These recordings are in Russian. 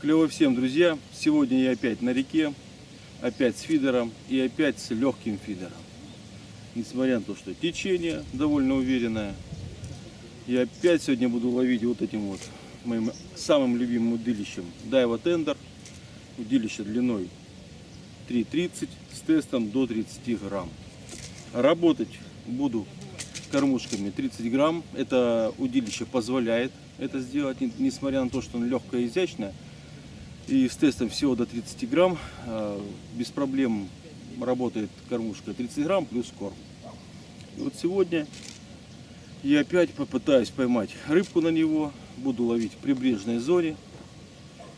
Клево всем, друзья! Сегодня я опять на реке, опять с фидером и опять с легким фидером. Несмотря на то, что течение довольно уверенное, я опять сегодня буду ловить вот этим вот моим самым любимым удилищем Daiwa Tender. Удилище длиной 3,30 с тестом до 30 грамм. Работать буду кормушками 30 грамм. Это удилище позволяет это сделать, несмотря на то, что оно легкое и изящное. И с тестом всего до 30 грамм а, без проблем работает кормушка 30 грамм плюс корм. И вот сегодня я опять попытаюсь поймать рыбку на него. Буду ловить в прибрежной зоне.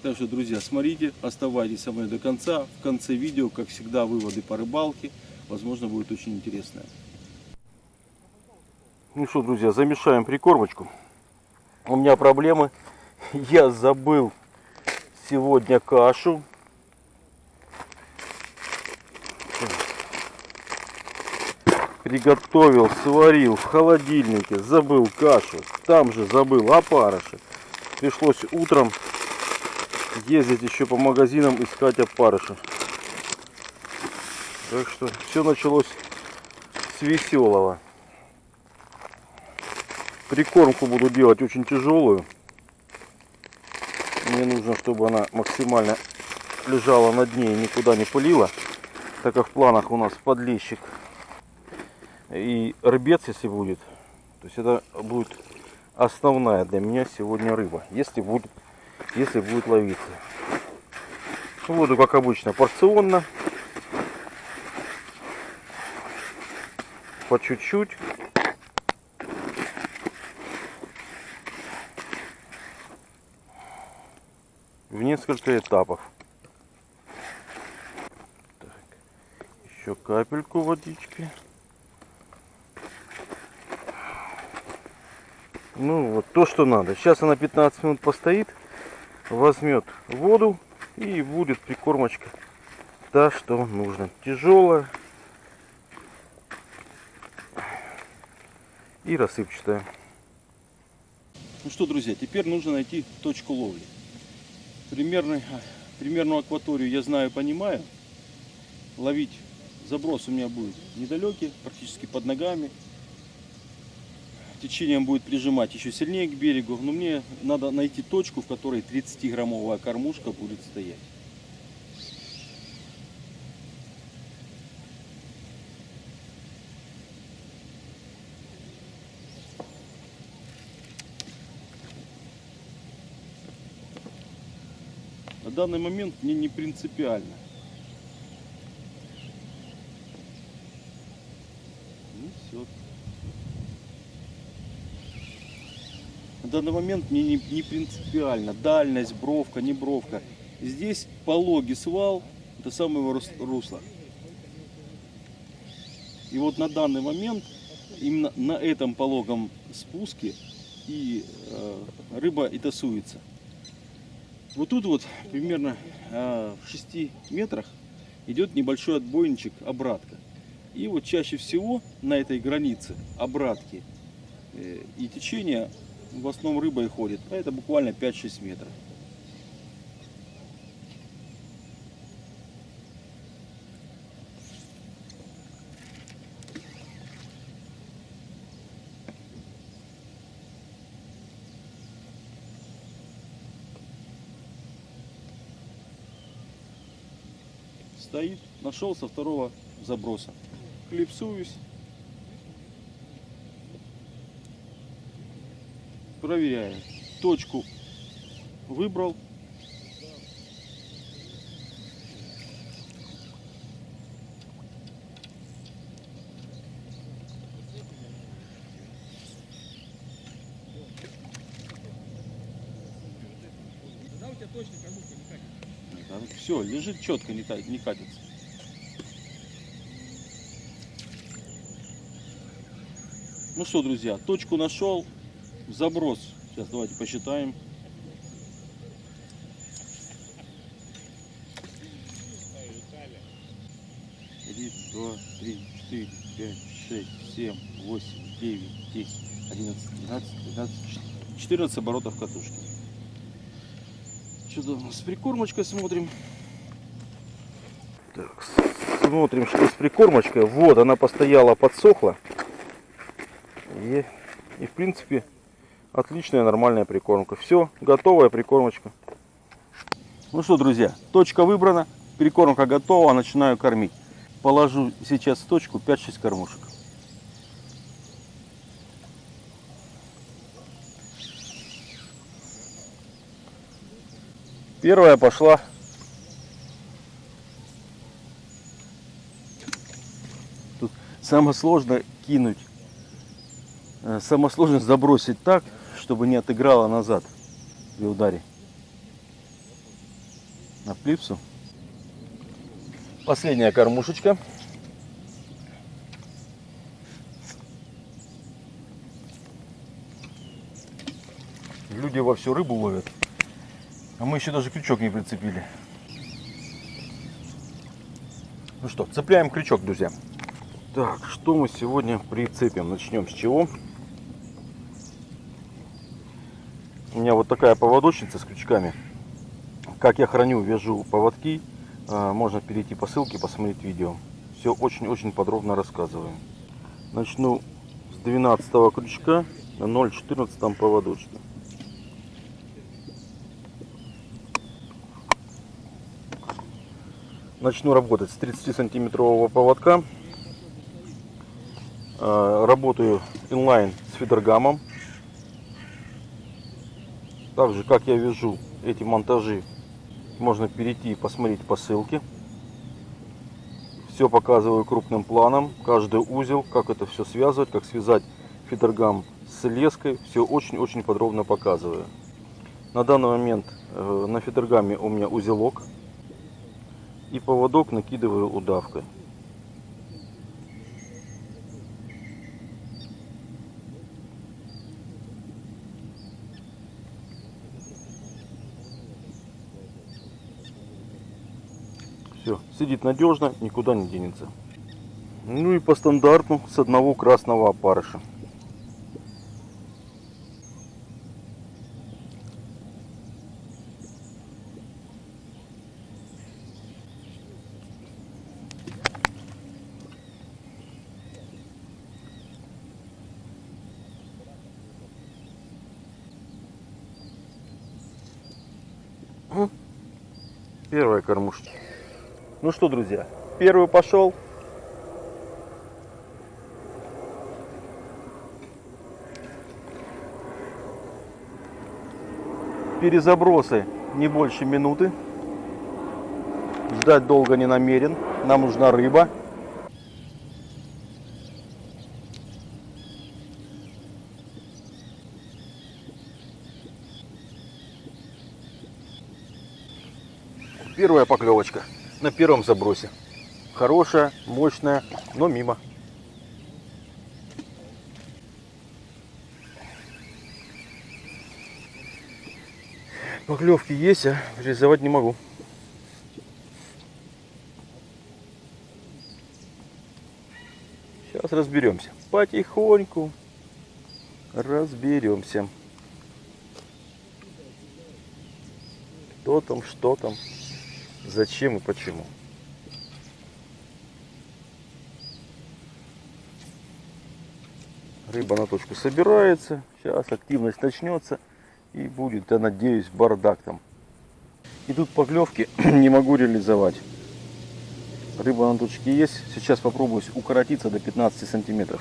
Так что, друзья, смотрите, оставайтесь со мной до конца. В конце видео, как всегда, выводы по рыбалке. Возможно, будет очень интересно. Ну что, друзья, замешаем прикормочку. У меня проблемы. Я забыл сегодня кашу. Приготовил, сварил в холодильнике, забыл кашу. Там же забыл опарыши. Пришлось утром ездить еще по магазинам искать опарыши. Так что все началось с веселого. Прикормку буду делать очень тяжелую. Мне нужно, чтобы она максимально лежала на дне и никуда не пылила. Так как в планах у нас подлещик и рыбец, если будет. То есть это будет основная для меня сегодня рыба. Если будет, если будет ловиться. Воду, как обычно, порционно. По чуть-чуть. в несколько этапов. Так, еще капельку водички. Ну вот то, что надо. Сейчас она 15 минут постоит, возьмет воду и будет прикормочка та, что нужно. Тяжелая и рассыпчатая. Ну что, друзья, теперь нужно найти точку ловли. Примерно, примерную акваторию я знаю, понимаю. Ловить заброс у меня будет недалекий, практически под ногами. Течением будет прижимать еще сильнее к берегу. Но мне надо найти точку, в которой 30-граммовая кормушка будет стоять. На данный момент мне не принципиально. Ну, все. На данный момент мне не, не принципиально. Дальность, бровка, не бровка. Здесь пологий свал до самого русла. И вот на данный момент именно на этом пологом спуске и э, рыба и тасуется. Вот тут вот примерно а, в 6 метрах идет небольшой отбойничек обратка. И вот чаще всего на этой границе обратки э, и течение в основном рыба и ходит. А это буквально 5-6 метров. Стоит, нашел со второго заброса. Клипсуюсь. Проверяю. Точку выбрал. Когда у тебя точно кормушка не катится? Все, лежит четко, не, не катится. Ну что, друзья, точку нашел, заброс. Сейчас давайте посчитаем. Два, три, четыре, пять, шесть, семь, восемь, девять, десять, одиннадцать, двенадцать, тринадцать, четырнадцать оборотов катушки. Что-то у нас с прикормочкой смотрим. Смотрим, что с прикормочкой. Вот, она постояла, подсохла. И, и в принципе, отличная нормальная прикормка. Все, готовая прикормочка. Ну что, друзья, точка выбрана, прикормка готова, начинаю кормить. Положу сейчас в точку 5-6 кормушек. Первая пошла. Тут самое сложное кинуть. Э, Самое сложное забросить так, чтобы не отыграла назад при ударе. На плипсу. Последняя кормушечка. Люди во всю рыбу ловят. А мы еще даже крючок не прицепили. Ну что, цепляем крючок, друзья. Так, что мы сегодня прицепим? Начнем с чего? У меня вот такая поводочница с крючками. Как я храню, вяжу поводки. а, Можно перейти по ссылке, посмотреть видео. Все очень-очень подробно рассказываем. Начну с 12 крючка на 0,14 поводочка. Начну работать с 30 сантиметрового поводка. Э, Работаю инлайн с фидергамом. Также, как я вяжу эти монтажи, можно перейти и посмотреть по ссылке. Все показываю крупным планом, каждый узел, как это все связывать, как связать фидергам с леской. Все очень-очень подробно показываю. На данный момент э, на фидергаме у меня узелок и поводок накидываю удавкой. Все, сидит надежно, никуда не денется. Ну и по стандарту с одного красного опарыша. Первая кормушка. Ну что, друзья, первый пошел. Перезабросы не больше минуты. Ждать долго не намерен. Нам нужна рыба. Первая поклевочка на первом забросе. Хорошая, мощная, но мимо. Поклевки есть, а реализовать не могу. Сейчас разберемся. Потихоньку разберемся. Кто там, что там, зачем и почему. Рыба на точку собирается. Сейчас активность начнется. И будет, я надеюсь, бардак там. И тут поклевки не могу реализовать. Рыба на точке есть. Сейчас попробую укоротиться до 15 сантиметров.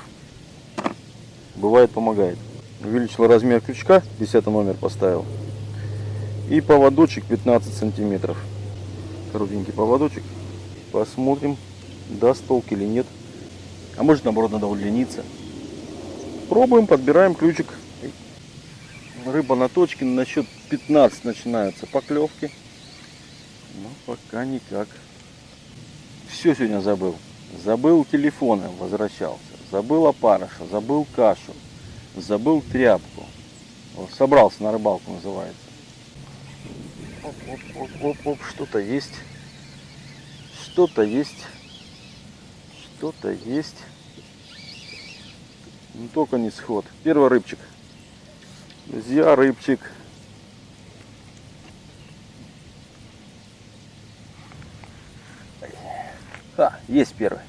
Бывает, помогает. Увеличил размер крючка, 10 номер поставил. И поводочек 15 сантиметров. Коротенький поводочек. Посмотрим, даст толк или нет. А может наоборот надо удлиниться. Пробуем, подбираем ключик. Рыба на точке на счет 15 начинаются поклевки. Но пока никак. Все сегодня забыл. Забыл телефоны, возвращался. Забыл опарыша, забыл кашу. Забыл тряпку. Собрался на рыбалку называется. Оп, оп, оп, оп, оп, что-то есть. Что-то есть. Что-то есть. Но только не сход. Первый рыбчик. Друзья, рыбчик. А, есть первый.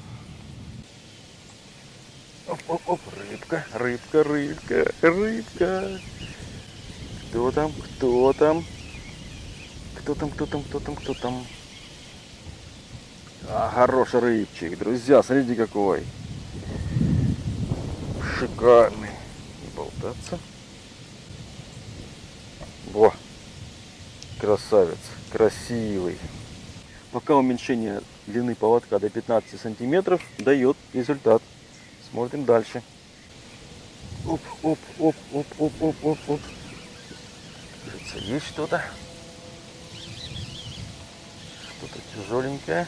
Оп, оп, оп, рыбка, рыбка, рыбка, рыбка. Кто там, кто там? Кто там, кто там, кто там, кто там? А, хороший рыбчик, друзья, смотрите какой. Шикарный. Не болтаться. Во, красавец, красивый. Пока уменьшение длины поводка до 15 сантиметров дает результат. Смотрим дальше. Оп, оп, оп, оп, оп, оп, оп, оп. Кажется, есть что-то. Что-то тяжеленькое,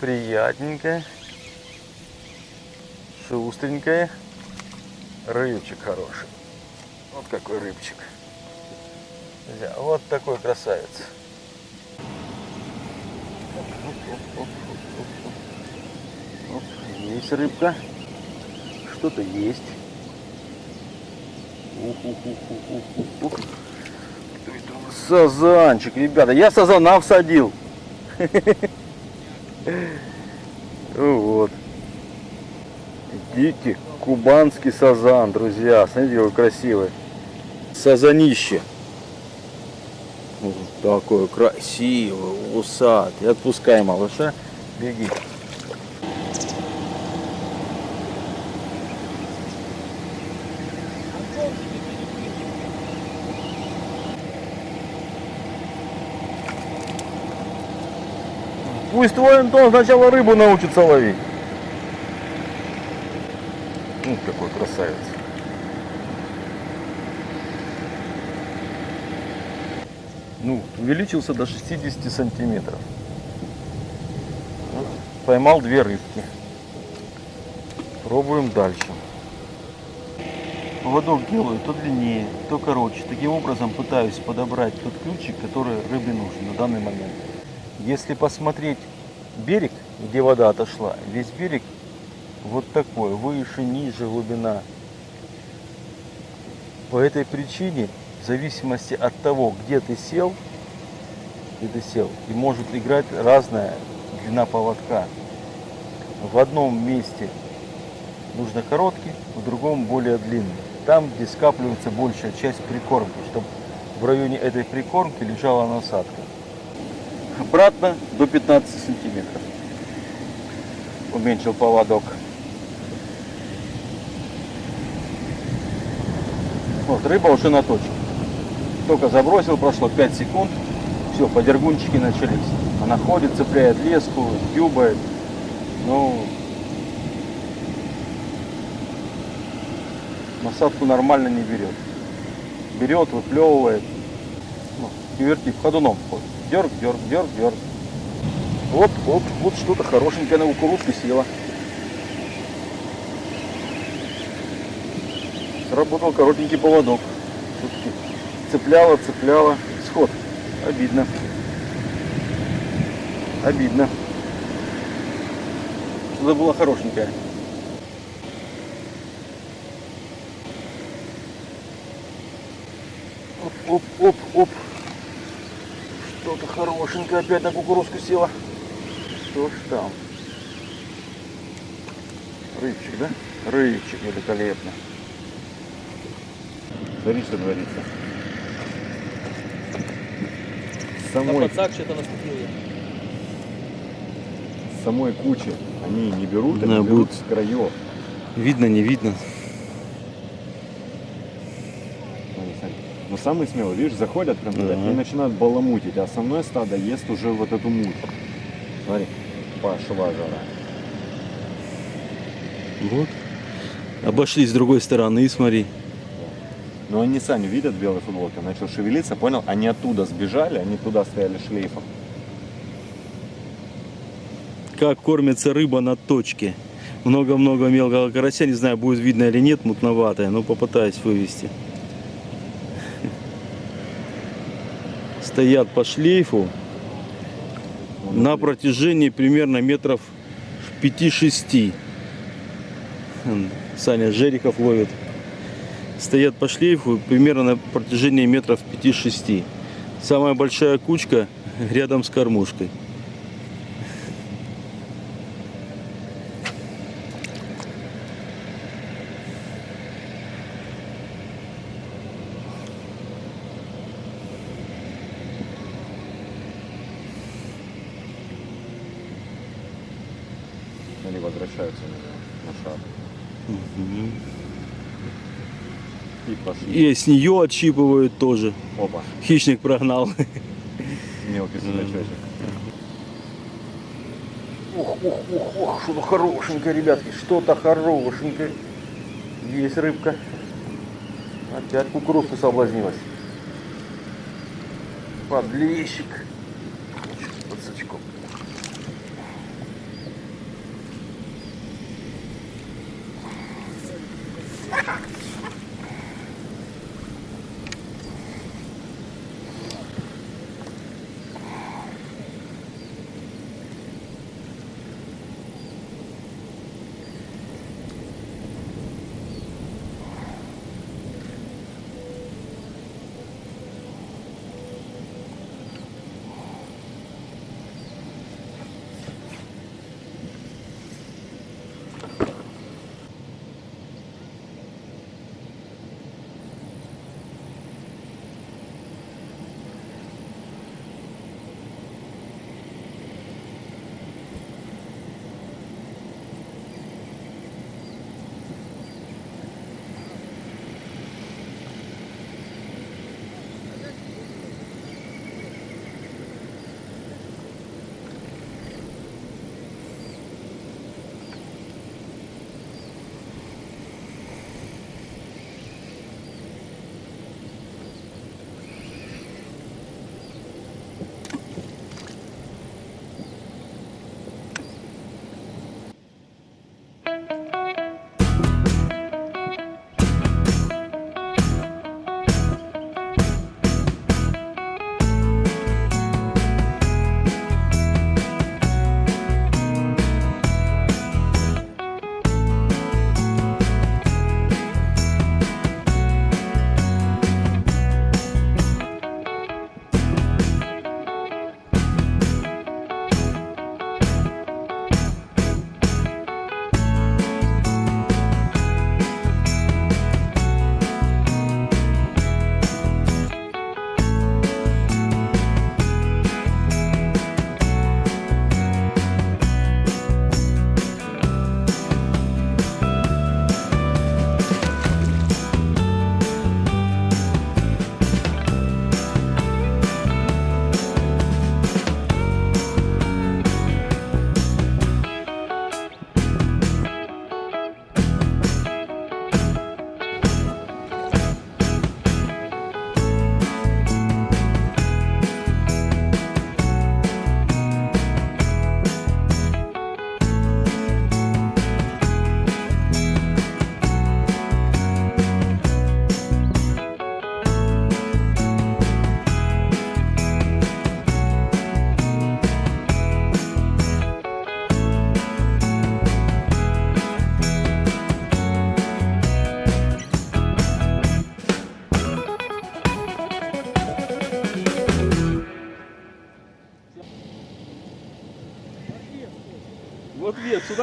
приятненькое, шустренькое. Рыбчик хороший. Вот какой рыбчик. Вот такой красавец. Есть рыбка. Что-то есть. Ух, ух, ух, ух, ух? Сазанчик, ребята. Я сазана всадил. Ну Вот. Дикий кубанский сазан, друзья. Смотрите, какой красивый. Сазанище. Вот такой красивый, усатый. Отпускай малыша. Беги. Пусть твой Антон сначала рыбу научится ловить. Ну, какой красавец. Ну, увеличился до 60 сантиметров. Поймал две рыбки. Пробуем дальше. Поводок делаю то длиннее, то короче. Таким образом пытаюсь подобрать тот ключик, который рыбе нужен на данный момент. Если посмотреть берег, где вода отошла, весь берег вот такой, выше, ниже глубина. По этой причине, в зависимости от того, где ты сел, где ты сел, и может играть разная длина поводка. В одном месте нужно короткий, в другом более длинный. Там, где скапливается большая часть прикормки, чтобы в районе этой прикормки лежала насадка. Обратно до 15 сантиметров. Уменьшил поводок. Вот, рыба уже на точке. Только забросил, прошло 5 секунд. Все, подергунчики начались. Она ходит, цепляет леску, дюбает. Ну, насадку нормально не берет. Берет, выплевывает. Ну, и вертит, ходуном ходит. Дерг, дерг, дерг, дерг. Вот, вот, вот что-то хорошенькое на кукурузку села. Сработал коротенький поводок. Все-таки цепляла, цепляла. Сход. Обидно. Обидно. Что-то было хорошенькое. Оп, оп, оп, хорошенькое опять на кукурузку села. Что ж там? Рыбчик, да? Рыбчик великолепно. Смотри, что На самой, пацак что-то наступил я. самой кучи они не берут, Да, они берут будет. с краев. Видно, не видно. Смотри, смотри. Но самые смелые, видишь, заходят прям туда Ага. и начинают баламутить, а основное стадо ест уже вот эту муть. Смотри, пошла жара. Вот. Обошли с другой стороны, смотри. Но они сами видят белой футболкой, начал шевелиться, понял? Они оттуда сбежали, они туда стояли шлейфом. Как кормится рыба на точке. Много-много мелкого карася, не знаю, будет видно или нет, мутноватая, но попытаюсь вывести. Стоят по шлейфу на протяжении примерно метров 5-6. М, Саня Жериков ловит. Стоят по шлейфу примерно на протяжении метров 5-6. Самая большая кучка рядом с кормушкой. Они возвращаются И пошли. И с нее отщипывают тоже. Опа, Хищник прогнал. мелкий судачочек. Ух, ух, ух, ух, что-то хорошенькое, ребятки, что-то хорошенькое. Есть рыбка. Опять кукурузка соблазнилась. Подлещик.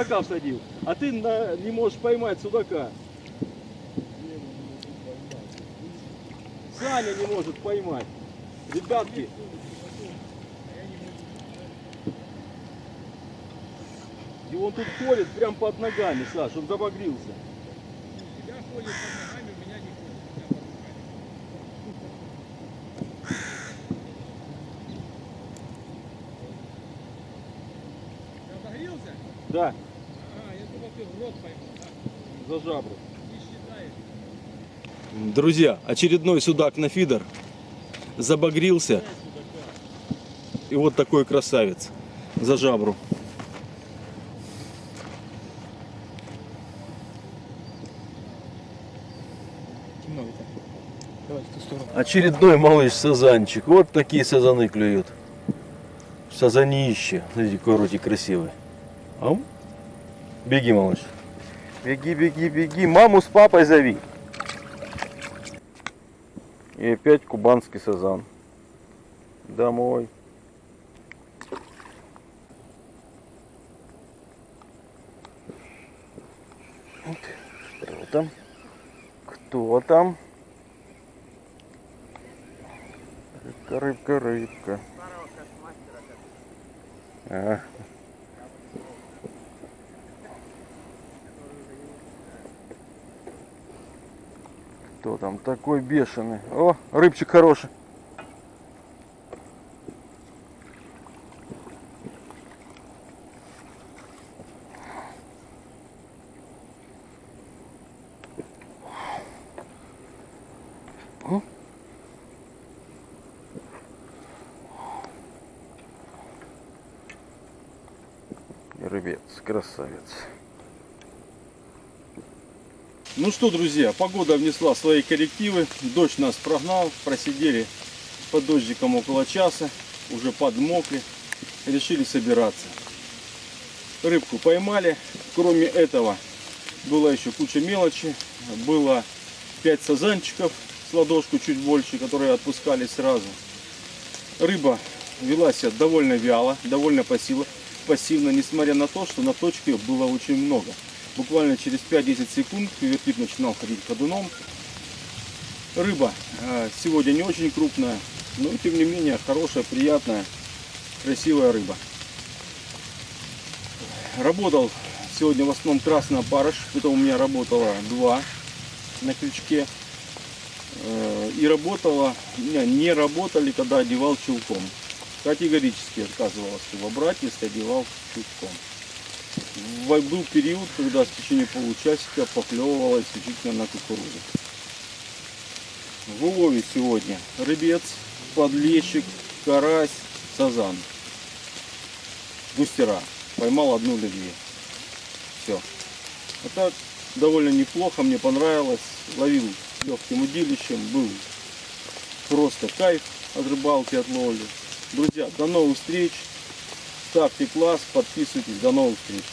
Судака всадил. А ты на- не можешь поймать судака. Саня не может поймать. Ребятки, и он тут ходит прям под ногами, Саш, он забагрился. У тебя ходит под ногами, у меня не ходит. У меня под руками. Ты обогрелся? Да, А, я думал, ты в рот поймал, да? Жабру. Друзья, очередной судак на фидер забагрился. И вот такой красавец за жабру. Очередной малыш сазанчик. Вот такие сазаны клюют. Сазанище. Смотрите, какой ротик красивый. Ам? Беги, малыш. Беги, беги, беги. Маму с папой зови. И опять кубанский сазан. Домой. Что там? Кто там? Рыбка, рыбка, рыбка. А. Кто там такой бешеный? О, рыбчик хороший. Рыбец, красавец. Ну что, друзья, погода внесла свои коррективы. Дождь нас прогнал. Просидели под дождиком около часа. Уже подмокли. Решили собираться. Рыбку поймали. Кроме этого, была еще куча мелочи. Было 5 сазанчиков с ладошку чуть больше, которые отпускали сразу. Рыба вела себя довольно вяло, довольно пассивно, пассивно, несмотря на то, что на точке было очень много. Буквально через 5-10 секунд вертип начинал ходить ходуном. Рыба э, сегодня не очень крупная, но тем не менее хорошая, приятная, красивая рыба. Работал сегодня в основном красный опарыш, это у меня работало два на крючке. Э, И работала, не работали, когда одевал чулком. Категорически отказывалась его брать, если одевал чулком. Был период, когда в течение получасика поклевывала исключительно на кукурузу. В улове сегодня рыбец, подлещик, карась, сазан. Густера. Поймал одну или две. Все. А так довольно неплохо, мне понравилось. Ловил легким удилищем, был просто кайф от рыбалки, от ловли. Друзья, до новых встреч. Ставьте класс, подписывайтесь. До новых встреч.